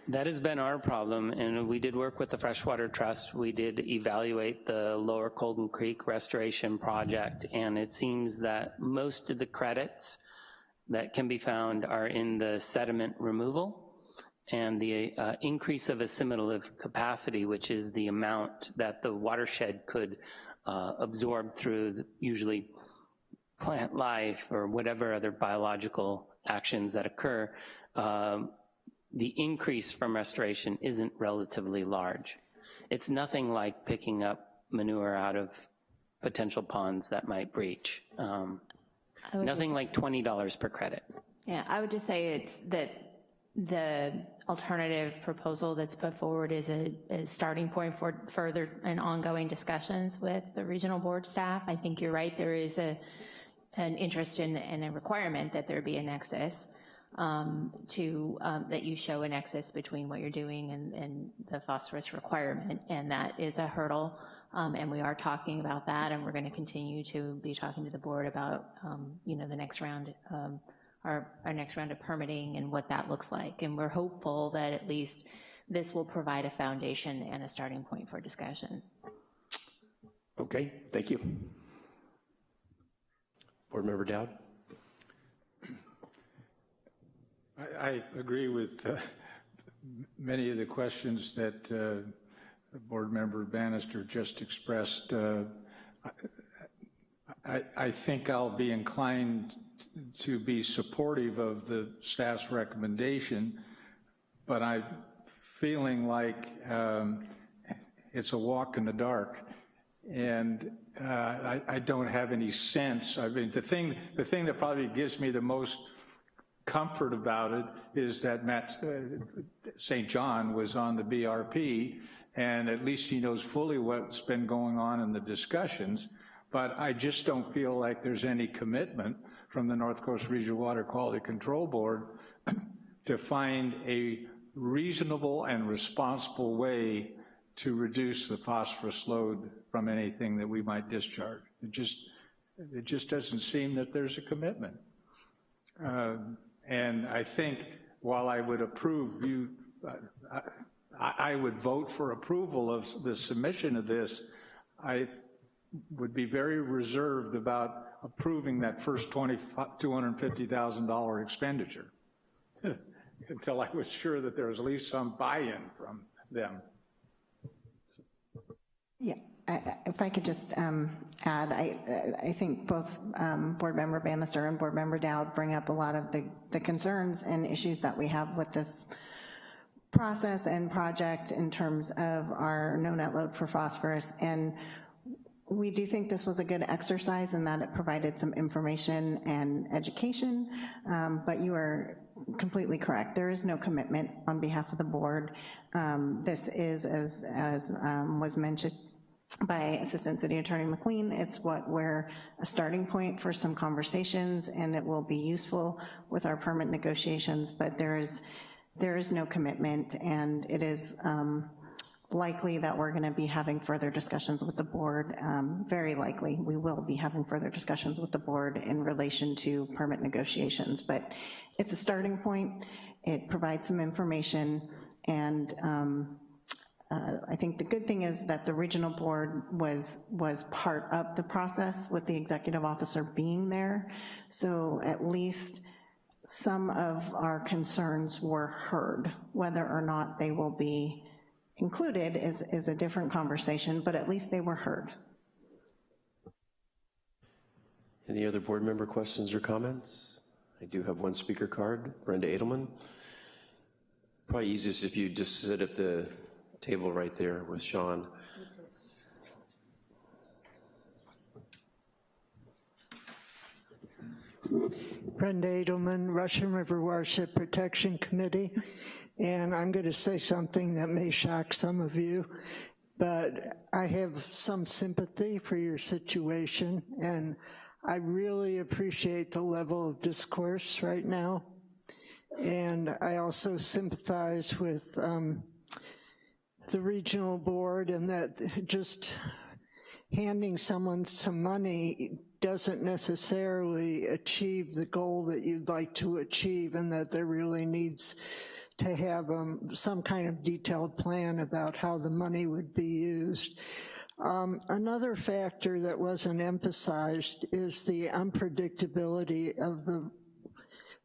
That has been our problem, and we did work with the Freshwater Trust. We did evaluate the Lower Colgan Creek restoration project, and it seems that most of the credits that can be found are in the sediment removal and the uh, increase of assimilative capacity, which is the amount that the watershed could uh, absorb through the, usually plant life or whatever other biological actions that occur, um, the increase from restoration isn't relatively large. It's nothing like picking up manure out of potential ponds that might breach. Um, nothing like $20 per credit. Yeah, I would just say it's that the alternative proposal that's put forward is a, a, starting point for further and ongoing discussions with the regional board staff. I think you're right, there is a an interest in, and a requirement that there be a nexus um, to, um, that you show a nexus between what you're doing and, and the phosphorus requirement, and that is a hurdle, um, and we are talking about that, and we're gonna continue to be talking to the board about, um, you know, the next round, um, our, our next round of permitting and what that looks like, and we're hopeful that at least this will provide a foundation and a starting point for discussions. Okay, thank you. Board Member Dowd? I, I agree with uh, many of the questions that uh, Board Member Bannister just expressed, uh, I, I think I'll be inclined to be supportive of the staff's recommendation, but I'm feeling like um, it's a walk in the dark. And uh, I, I don't have any sense. I mean, the thing, the thing that probably gives me the most comfort about it is that Matt uh, St. John was on the BRP, and at least he knows fully what's been going on in the discussions, but I just don't feel like there's any commitment from the North Coast Regional Water Quality Control Board [CLEARS THROAT] to find a reasonable and responsible way to reduce the phosphorus load from anything that we might discharge. It just, it just doesn't seem that there's a commitment. Uh, and I think while I would approve you, I, I would vote for approval of the submission of this, I would be very reserved about approving that first $250,000 expenditure [LAUGHS] until I was sure that there was at least some buy-in from them. Yeah, I- if I could just um, add, I, I think both um, Board Member Bannister and Board Member Dowd bring up a lot of the, the concerns and issues that we have with this process and project in terms of our no net load for phosphorus. And we do think this was a good exercise in that it provided some information and education, um, but you are completely correct. There is no commitment on behalf of the board. Um, This is, as, as um, was mentioned by Assistant City Attorney McLean, it's what we're a starting point for some conversations, and it will be useful with our permit negotiations, but there is, there is no commitment, and it is um, likely that we're gonna be having further discussions with the board, um, very likely, we will be having further discussions with the board in relation to permit negotiations, but it's a starting point, it provides some information, and um, uh, I think the good thing is that the regional board was, was part of the process with the executive officer being there, so at least some of our concerns were heard. Whether or not they will be included is, is a different conversation, but at least they were heard. Any other board member questions or comments? I do have one speaker card, Brenda Adelman. Probably easiest if you just sit at the table right there with Sean. Brenda Adelman, Russian River Watershed Protection Committee, and I'm going to say something that may shock some of you, but I have some sympathy for your situation, and I really appreciate the level of discourse right now, and I also sympathize with um, the regional board and that just handing someone some money doesn't necessarily achieve the goal that you'd like to achieve and that there really needs to have um, some kind of detailed plan about how the money would be used. Um, another factor that wasn't emphasized is the unpredictability of the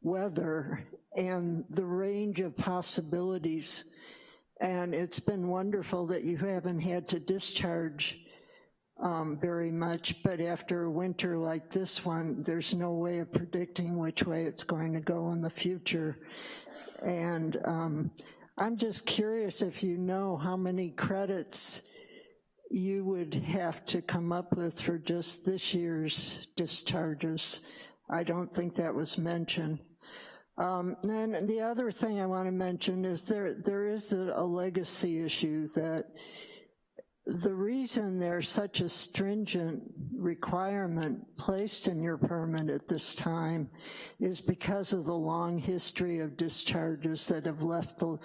weather and the range of possibilities. And it's been wonderful that you haven't had to discharge um, very much, but after a winter like this one, there's no way of predicting which way it's going to go in the future. And um, I'm just curious if you know how many credits you would have to come up with for just this year's discharges. I don't think that was mentioned. Um, and the other thing I want to mention is there there is a, a legacy issue that the reason there's such a stringent requirement placed in your permit at this time is because of the long history of discharges that have left the,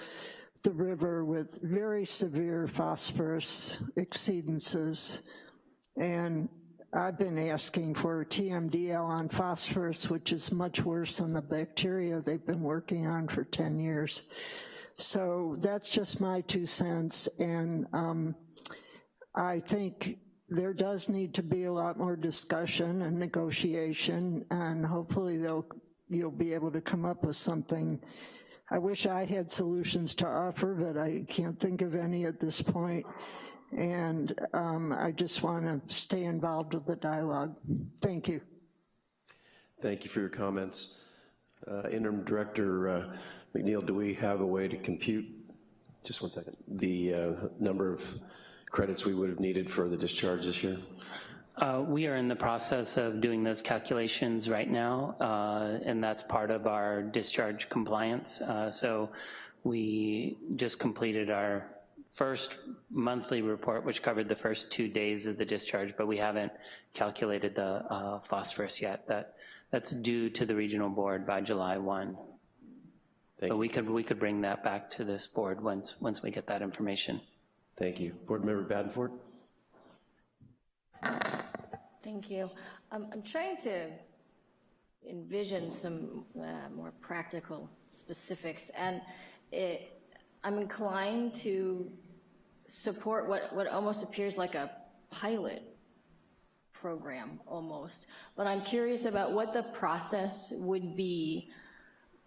the river with very severe phosphorus exceedances. And I've been asking for a TMDL on phosphorus, which is much worse than the bacteria they've been working on for 10 years. So that's just my two cents. And um, I think there does need to be a lot more discussion and negotiation, and hopefully you'll be able to come up with something I wish I had solutions to offer, but I can't think of any at this point. And um, I just want to stay involved with the dialogue. Thank you. Thank you for your comments. Uh, Interim Director uh, McEnhill, do we have a way to compute, just one second, the uh, number of credits we would have needed for the discharge this year? Uh, we are in the process of doing those calculations right now, uh, and that's part of our discharge compliance. Uh, so we just completed our first monthly report, which covered the first two days of the discharge, but we haven't calculated the uh, phosphorus yet. That, that's due to the regional board by July 1. Thank But you. we could, we could bring that back to this board once, once we get that information. Thank you. Board Member Badenford? Thank you. Um, I'm trying to envision some uh, more practical specifics, and it, I'm inclined to support what, what almost appears like a pilot program, almost. But I'm curious about what the process would be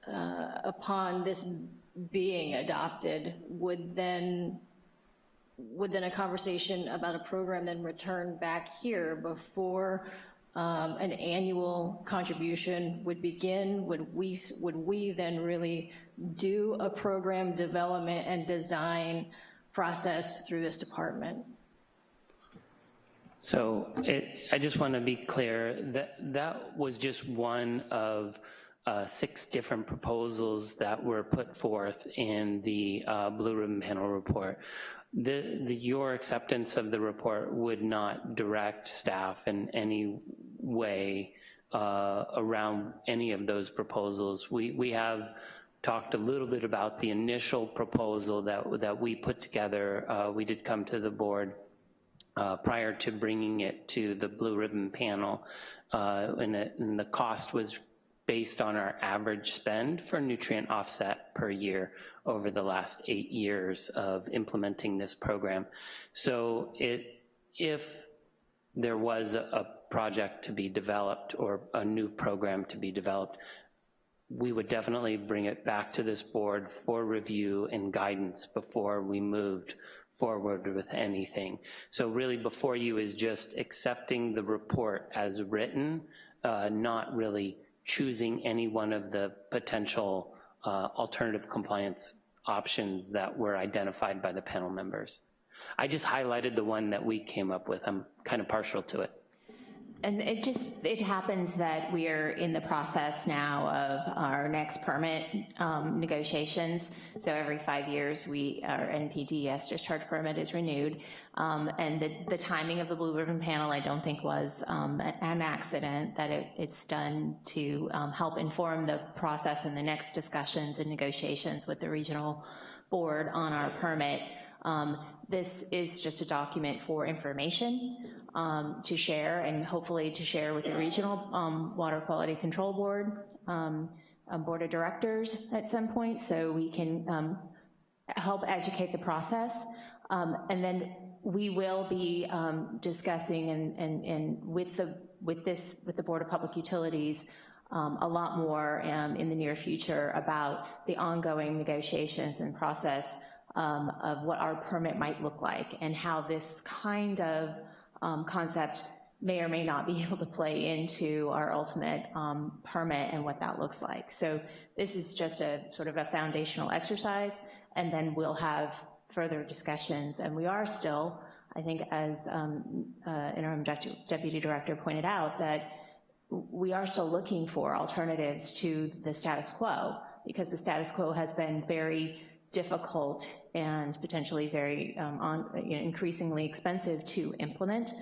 uh, upon this being adopted. Would then would then a conversation about a program then return back here before um, an annual contribution would begin? Would we, would we then really do a program development and design process through this department? So it, I just want to be clear that that was just one of uh, six different proposals that were put forth in the uh, Blue Ribbon Panel report. The, the, your acceptance of the report would not direct staff in any way uh, around any of those proposals. We, we have talked a little bit about the initial proposal that, that we put together. Uh, we did come to the board uh, prior to bringing it to the Blue Ribbon panel, uh, and, it, and the cost was based on our average spend for nutrient offset per year over the last eight years of implementing this program. So it, if there was a, project to be developed or a new program to be developed, we would definitely bring it back to this board for review and guidance before we moved forward with anything. So really before you is just accepting the report as written, uh, not really choosing any one of the potential uh, alternative compliance options that were identified by the panel members. I just highlighted the one that we came up with. I'm kind of partial to it. And it just, it happens that we are in the process now of our next permit um, negotiations. So every five years, we, our NPDES discharge permit is renewed. Um, and the, the timing of the Blue Ribbon Panel, I don't think was um, an accident, that it, it's done to um, help inform the process and the next discussions and negotiations with the regional board on our permit. Um, this is just a document for information um, to share and hopefully to share with the Regional um, Water Quality Control Board, um, Board of Directors at some point so we can um, help educate the process. Um, and then we will be discussing and, and, and with, the, with this, with the Board of Public Utilities, um, a lot more um, in the near future about the ongoing negotiations and process um, of what our permit might look like and how this kind of um, concept may or may not be [LAUGHS] able to play into our ultimate um, permit and what that looks like. So this is just a sort of a foundational exercise, and then we'll have further discussions. And we are still, I think as um, uh, interim deputy director pointed out, that we are still looking for alternatives to the status quo because the status quo has been very difficult and potentially very um, on, you know, increasingly expensive to implement.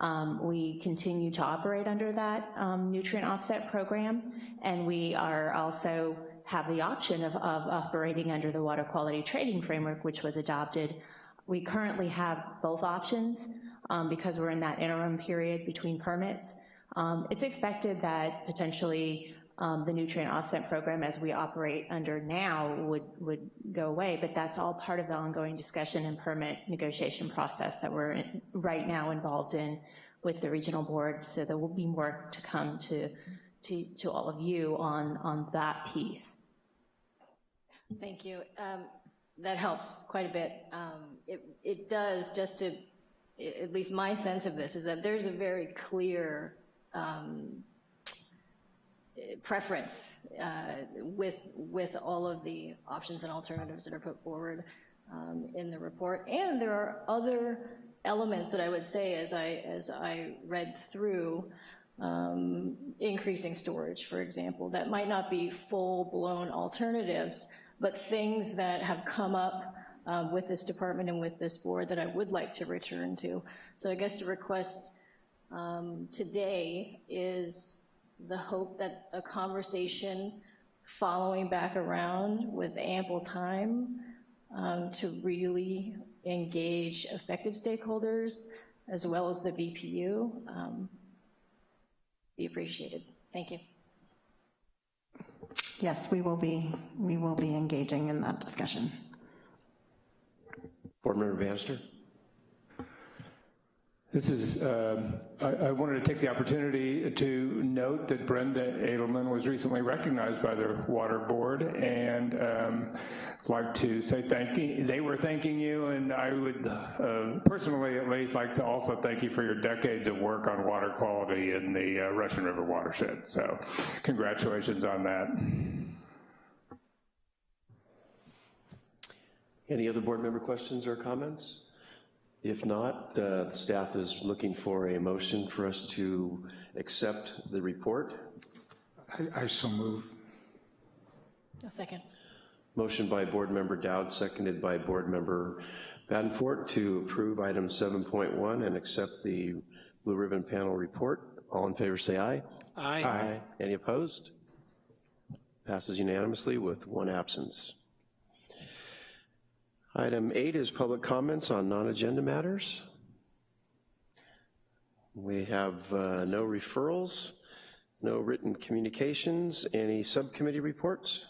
Um, we continue to operate under that um, nutrient offset program, and we are also have the option of, of operating under the water quality trading framework, which was adopted. We currently have both options um, because we're in that interim period between permits. Um, it's expected that potentially um, the nutrient offset program as we operate under now would, would go away, but that's all part of the ongoing discussion and permit negotiation process that we're in, right now involved in with the regional board, so there will be more to come to, to, to all of you on, on that piece. Thank you. Um, That helps quite a bit. Um, It, it does, just to, at least my sense of this, is that there's a very clear um, preference uh, with, with all of the options and alternatives that are put forward um, in the report. And there are other elements that I would say, as I, as I read through, um, increasing storage, for example, that might not be full-blown alternatives, but things that have come up um, with this department and with this board that I would like to return to. So I guess the request um, today is the hope that a conversation following back around with ample time um, to really engage affected stakeholders as well as the BPU um, be appreciated. Thank you. Yes, we will be, we will be engaging in that discussion. Board Member Bannister? This is, um, I, I wanted to take the opportunity to note that Brenda Adelman was recently recognized by the Water Board and um, like to say thank you. They were thanking you and I would uh, personally at least like to also thank you for your decades of work on water quality in the uh, Russian River watershed. So congratulations on that. Any other board member questions or comments? If not, uh, the staff is looking for a motion for us to accept the report. I, I so move. A second. Motion by Board Member Dowd, seconded by Board Member Badenfort to approve item 7.1 and accept the Blue Ribbon Panel report. All in favor say aye. Aye. Any opposed? Passes unanimously with one absence. Item eight is public comments on non-agenda matters. We have uh, no referrals, no written communications, any subcommittee reports?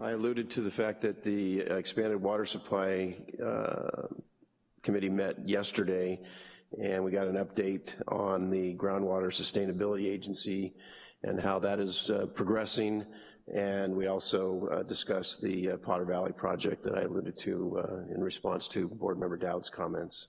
I alluded to the fact that the expanded water supply uh, committee met yesterday, and we got an update on the groundwater sustainability agency and how that is uh, progressing. And we also uh, discussed the uh, Potter Valley project that I alluded to uh, in response to Board Member Dowd's comments.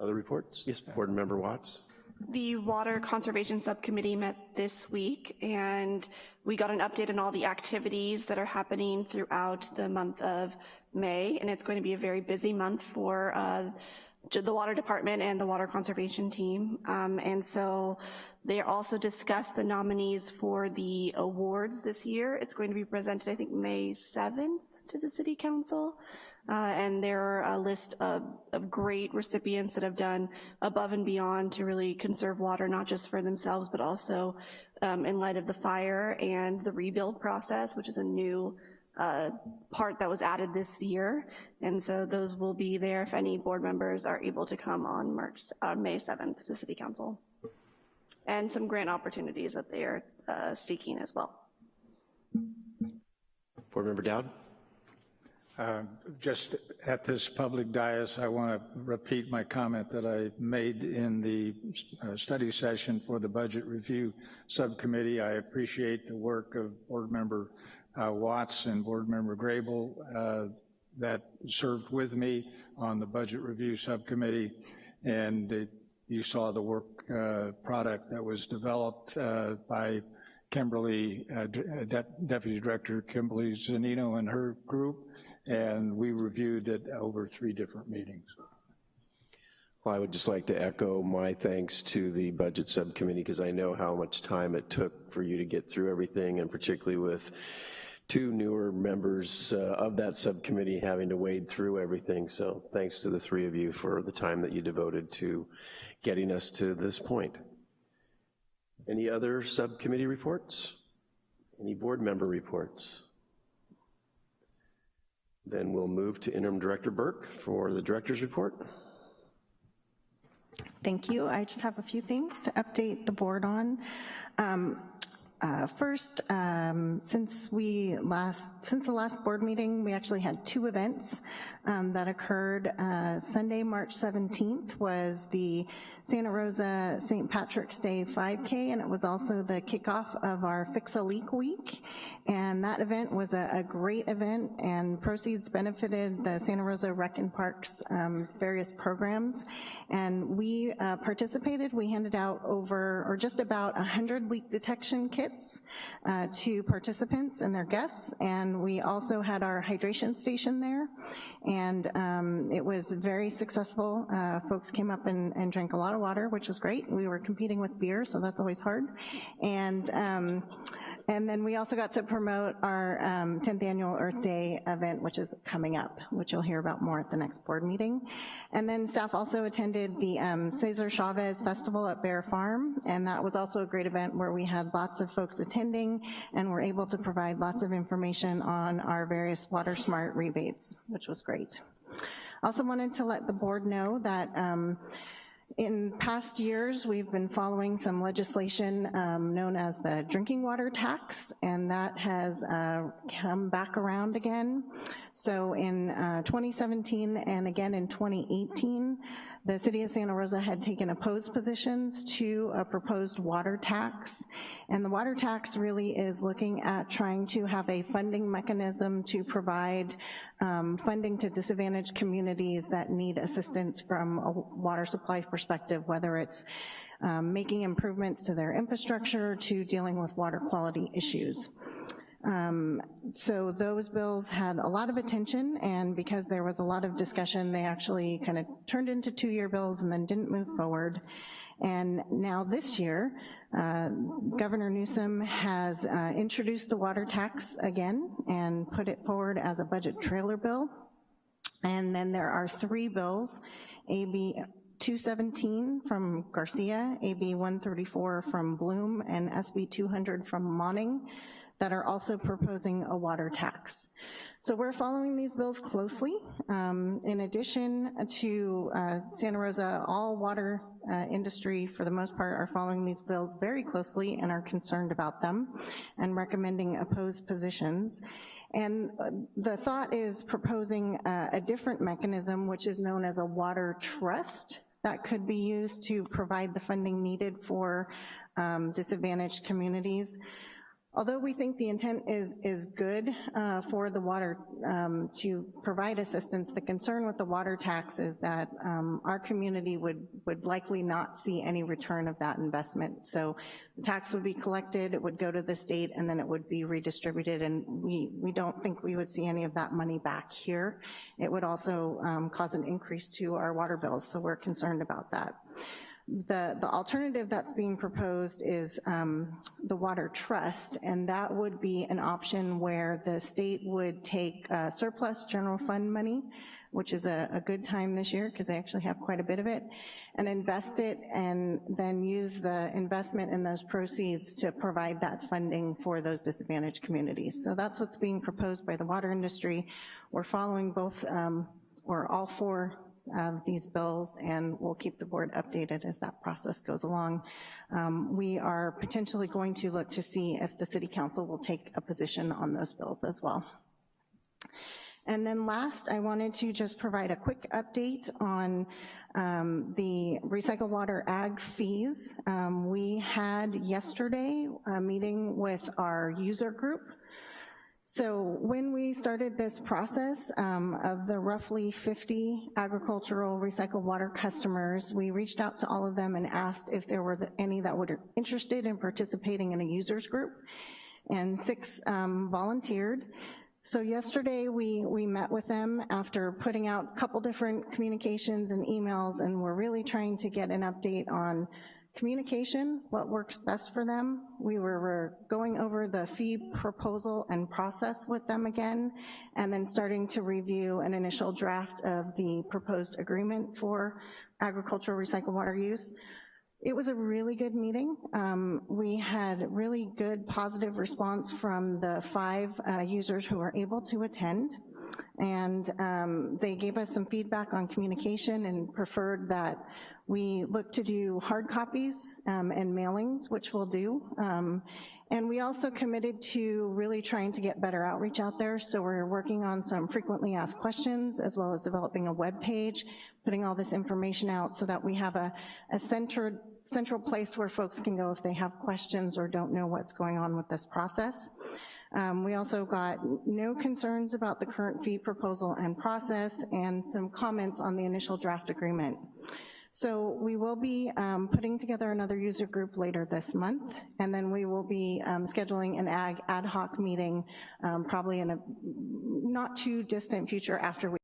Other reports? Yes, Board Member Watts? The Water Conservation Subcommittee met this week, and we got an update on all the activities that are happening throughout the month of May, and it's going to be a very busy month for uh, the Water Department and the Water Conservation Team. Um, and so they also discussed the nominees for the awards this year. It's going to be presented, I think, May 7th to the City Council. Uh, and there are a list of, of great recipients that have done above and beyond to really conserve water, not just for themselves, but also um, in light of the fire and the rebuild process, which is a new uh, part that was added this year. And so those will be there if any board members are able to come on March, uh, May 7th to City Council. And some grant opportunities that they are uh, seeking as well. Board Member Dowd? Uh, Just at this public dais, I want to repeat my comment that I made in the uh, study session for the Budget Review Subcommittee. I appreciate the work of Board Member uh, Watts and Board Member Grable uh, that served with me on the Budget Review Subcommittee, and it- you saw the work uh, product that was developed uh, by Kimberly, uh, De- Deputy Director Kimberly Zunino and her group, and we reviewed it over three different meetings. I would just like to echo my thanks to the Budget Subcommittee because I know how much time it took for you to get through everything, and particularly with two newer members uh, of that subcommittee having to wade through everything. So thanks to the three of you for the time that you devoted to getting us to this point. Any other subcommittee reports? Any board member reports? Then we'll move to Interim Director Burke for the director's report. Thank you. I just have a few things to update the board on. Um, uh, First, um, since we last, since the last board meeting, we actually had two events um, that occurred. Uh, Sunday, March 17th was the Santa Rosa St. Patrick's Day 5K, and it was also the kickoff of our Fix a Leak Week. And that event was a, a great event, and proceeds benefited the Santa Rosa Rec and Parks um, various programs. And we uh, participated, we handed out over, or just about 100 leak detection kits uh, to participants and their guests, and we also had our hydration station there, and um, it was very successful. Uh, folks came up and, and drank a lot of water, which was great. We were competing with beer, so that's always hard. And um, and then we also got to promote our um, 10th annual Earth Day event, which is coming up, which you'll hear about more at the next board meeting. And then staff also attended the um, Cesar Chavez Festival at Bayer Farm, and that was also a great event where we had lots of folks attending and were able to provide lots of information on our various Water Smart rebates, which was great. Also wanted to let the board know that um, in past years, we've been following some legislation um, known as the drinking water tax, and that has uh, come back around again. So in uh, 2017 and again in 2018, the city of Santa Rosa had taken opposed positions to a proposed water tax, and the water tax really is looking at trying to have a funding mechanism to provide um, funding to disadvantaged communities that need assistance from a water supply perspective, whether it's um, making improvements to their infrastructure to dealing with water quality issues. Um, so those bills had a lot of attention, and because there was a lot of discussion, they actually kind of turned into two-year bills and then didn't move forward. And now this year, uh, Governor Newsom has uh, introduced the water tax again and put it forward as a budget trailer bill. And then there are three bills, AB 217 from Garcia, AB 134 from Bloom, and SB 200 from Monning that are also proposing a water tax. So we're following these bills closely. Um, in addition to uh, Santa Rosa, all water uh, industry, for the most part, are following these bills very closely and are concerned about them and recommending opposed positions. And uh, the thought is proposing uh, a different mechanism, which is known as a water trust, that could be used to provide the funding needed for um, disadvantaged communities. Although we think the intent is, is good uh, for the water um, to provide assistance, the concern with the water tax is that um, our community would, would likely not see any return of that investment. So the tax would be collected, it would go to the state, and then it would be redistributed, and we, we don't think we would see any of that money back here. It would also um, cause an increase to our water bills, so we're concerned about that. The, the alternative that's being proposed is um, the water trust, and that would be an option where the state would take uh, surplus general fund money, which is a, a good time this year because they actually have quite a bit of it, and invest it and then use the investment in those proceeds to provide that funding for those disadvantaged communities. So that's what's being proposed by the water industry. We're following both, um, or all four of these bills, and we'll keep the board updated as that process goes along. Um, we are potentially going to look to see if the city council will take a position on those bills as well. And then last, I wanted to just provide a quick update on um, the recycle water ag fees. Um, we had yesterday a meeting with our user group so when we started this process um, of the roughly 50 agricultural recycled water customers, we reached out to all of them and asked if there were any that were interested in participating in a users group, and six um, volunteered. So yesterday we, we met with them after putting out a couple different communications and emails, and we're really trying to get an update on Communication, what works best for them. We were going over the fee proposal and process with them again, and then starting to review an initial draft of the proposed agreement for agricultural recycled water use. It was a really good meeting. Um, we had really good positive response from the five uh, users who were able to attend and um, they gave us some feedback on communication and preferred that we look to do hard copies um, and mailings, which we'll do, um, And we also committed to really trying to get better outreach out there, so we're working on some frequently asked questions, as well as developing a web page, putting all this information out so that we have a, a centered, central place where folks can go if they have questions or don't know what's going on with this process. Um, we also got no concerns about the current fee proposal and process, and some comments on the initial draft agreement. So we will be um, putting together another user group later this month, and then we will be um, scheduling an ag ad hoc meeting um, probably in a not too distant future after we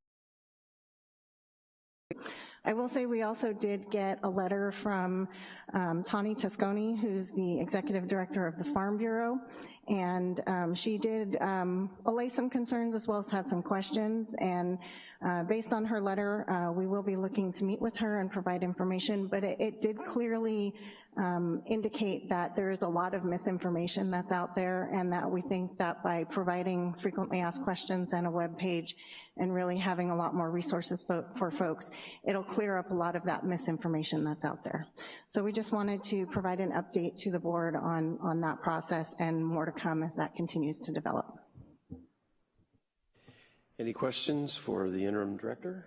I will say we also did get a letter from um, Tawny Tesconi, who's the executive director of the Farm Bureau, and um, she did um, allay some concerns as well as had some questions, and uh, based on her letter, uh, we will be looking to meet with her and provide information, but it, it did clearly um, indicate that there is a lot of misinformation that's out there and that we think that by providing frequently asked questions and a web page and really having a lot more resources fo for folks, it'll clear up a lot of that misinformation that's out there. So we just wanted to provide an update to the board on, on that process and more to come as that continues to develop. Any questions for the interim director?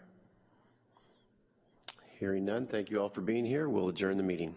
Hearing none, thank you all for being here. We'll adjourn the meeting.